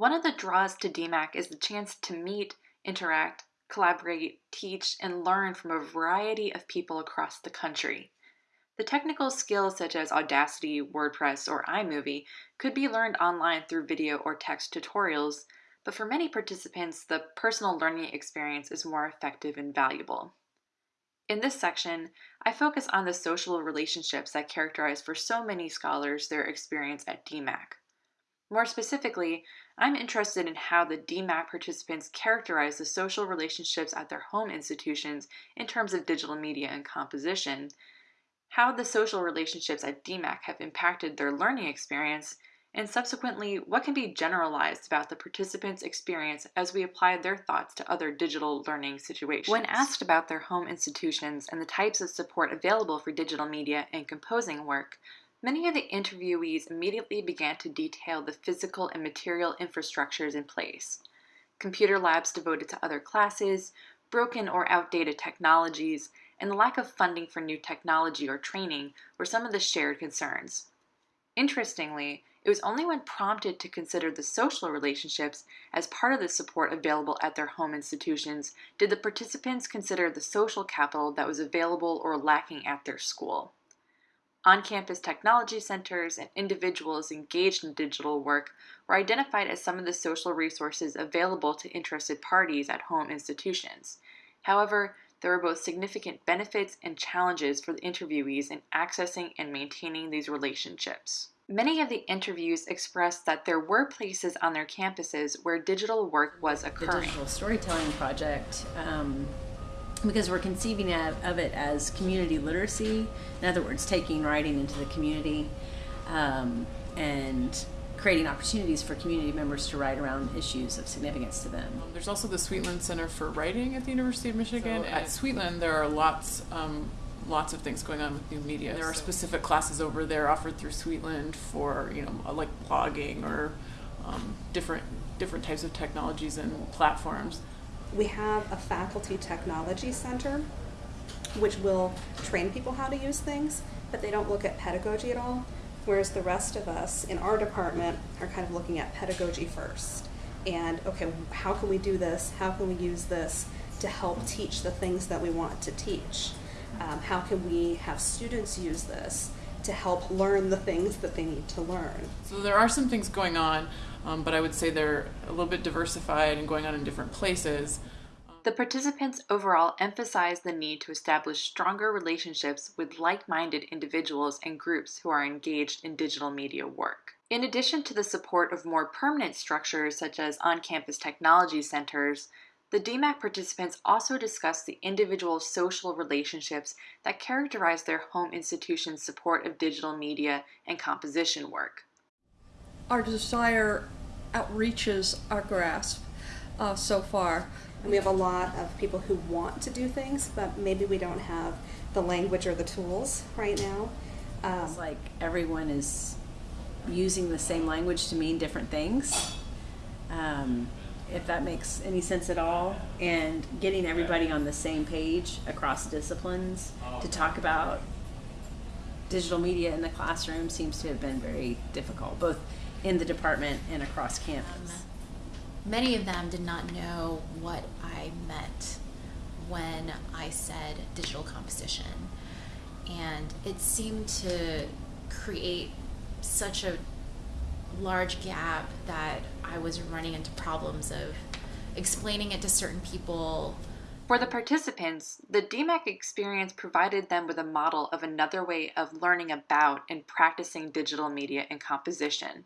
One of the draws to DMAC is the chance to meet, interact, collaborate, teach, and learn from a variety of people across the country. The technical skills such as Audacity, WordPress, or iMovie could be learned online through video or text tutorials, but for many participants, the personal learning experience is more effective and valuable. In this section, I focus on the social relationships that characterize for so many scholars their experience at DMAC. More specifically, I'm interested in how the DMAC participants characterize the social relationships at their home institutions in terms of digital media and composition, how the social relationships at DMAC have impacted their learning experience, and subsequently, what can be generalized about the participants' experience as we apply their thoughts to other digital learning situations. When asked about their home institutions and the types of support available for digital media and composing work, Many of the interviewees immediately began to detail the physical and material infrastructures in place. Computer labs devoted to other classes, broken or outdated technologies, and the lack of funding for new technology or training were some of the shared concerns. Interestingly, it was only when prompted to consider the social relationships as part of the support available at their home institutions did the participants consider the social capital that was available or lacking at their school. On-campus technology centers and individuals engaged in digital work were identified as some of the social resources available to interested parties at home institutions. However, there were both significant benefits and challenges for the interviewees in accessing and maintaining these relationships. Many of the interviews expressed that there were places on their campuses where digital work was occurring. The digital storytelling project um, because we're conceiving of, of, it as community literacy. In other words, taking writing into the community um, and creating opportunities for community members to write around issues of significance to them. There's also the Sweetland Center for Writing at the University of Michigan. So at Sweetland, there are lots. Um, lots of things going on with new media. There are specific classes over there offered through Sweetland for you know like blogging or um, different different types of technologies and platforms we have a faculty technology center which will train people how to use things, but they don't look at pedagogy at all. Whereas the rest of us in our department are kind of looking at pedagogy first. And okay, how can we do this? How can we use this to help teach the things that we want to teach? Um, how can we have students use this to help learn the things that they need to learn? So there are some things going on um, but I would say they're a little bit diversified and going on in different places. The participants overall emphasize the need to establish stronger relationships with like-minded individuals and groups who are engaged in digital media work. In addition to the support of more permanent structures such as on-campus technology centers, the DMAC participants also discussed the individual social relationships that characterize their home institution's support of digital media and composition work our desire outreaches our grasp uh, so far. And we have a lot of people who want to do things, but maybe we don't have the language or the tools right now. Um, it's like everyone is using the same language to mean different things. Um, if that makes any sense at all, and getting everybody on the same page across disciplines to talk about digital media in the classroom seems to have been very difficult, both in the department and across campus. Um, many of them did not know what I meant when I said digital composition. And it seemed to create such a large gap that I was running into problems of explaining it to certain people. For the participants, the DMAC experience provided them with a model of another way of learning about and practicing digital media and composition.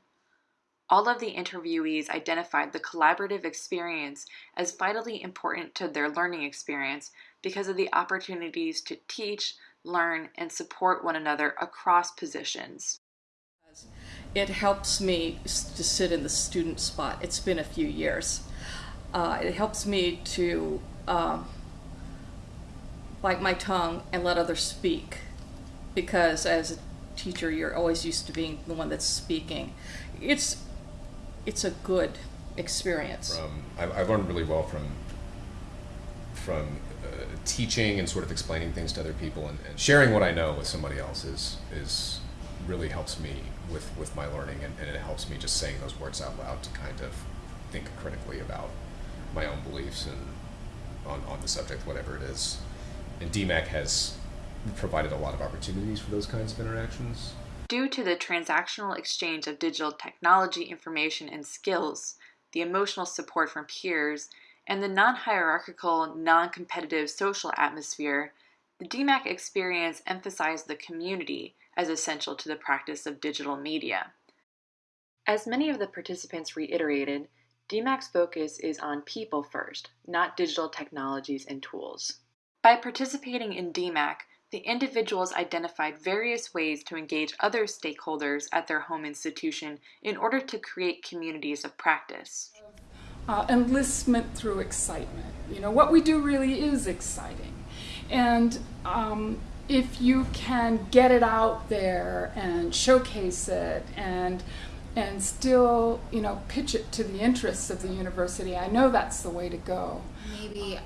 All of the interviewees identified the collaborative experience as vitally important to their learning experience because of the opportunities to teach, learn, and support one another across positions. It helps me to sit in the student spot. It's been a few years. Uh, it helps me to uh, bite my tongue and let others speak because as a teacher you're always used to being the one that's speaking. It's it's a good experience. From I've, I've learned really well from from uh, teaching and sort of explaining things to other people and, and, sharing what I know with somebody else is is really helps me with with my learning and, and, it helps me just saying those words out loud to kind of think critically about my own beliefs and on, on the subject, whatever it is. And DMAC has provided a lot of opportunities for those kinds of interactions. Due to the transactional exchange of digital technology, information, and skills, the emotional support from peers, and the non hierarchical, non competitive social atmosphere, the DMAC experience emphasized the community as essential to the practice of digital media. As many of the participants reiterated, DMAC's focus is on people first, not digital technologies and tools. By participating in DMAC, the individuals identified various ways to engage other stakeholders at their home institution in order to create communities of practice. Uh, enlistment through excitement. You know, what we do really is exciting. And um, if you can get it out there and showcase it and and still, you know, pitch it to the interests of the university, I know that's the way to go. Maybe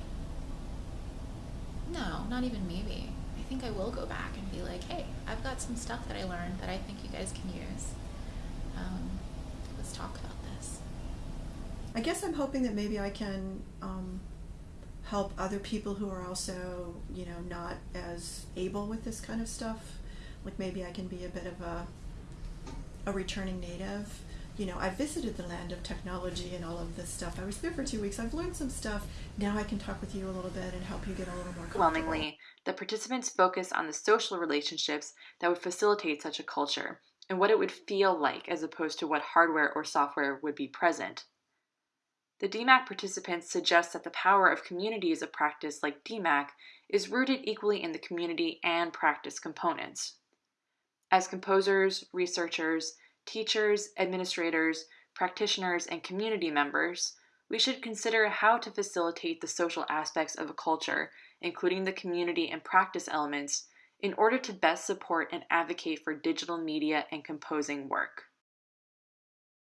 no, not even maybe. I think I will go back and be like, hey, I've got some stuff that I learned that I think you guys can use. Um, let's talk about this. I guess I'm hoping that maybe I can um, help other people who are also, you know, not as able with this kind of stuff. Like maybe I can be a bit of a a returning native. You know, I visited the land of technology and all of this stuff. I was there for two weeks. I've learned some stuff. Now I can talk with you a little bit and help you get a little more Overwhelmingly, the participants focused on the social relationships that would facilitate such a culture and what it would feel like as opposed to what hardware or software would be present. The DMAC participants suggest that the power of communities of practice like DMAC is rooted equally in the community and practice components. As composers, researchers, teachers, administrators, practitioners, and community members, we should consider how to facilitate the social aspects of a culture, including the community and practice elements, in order to best support and advocate for digital media and composing work.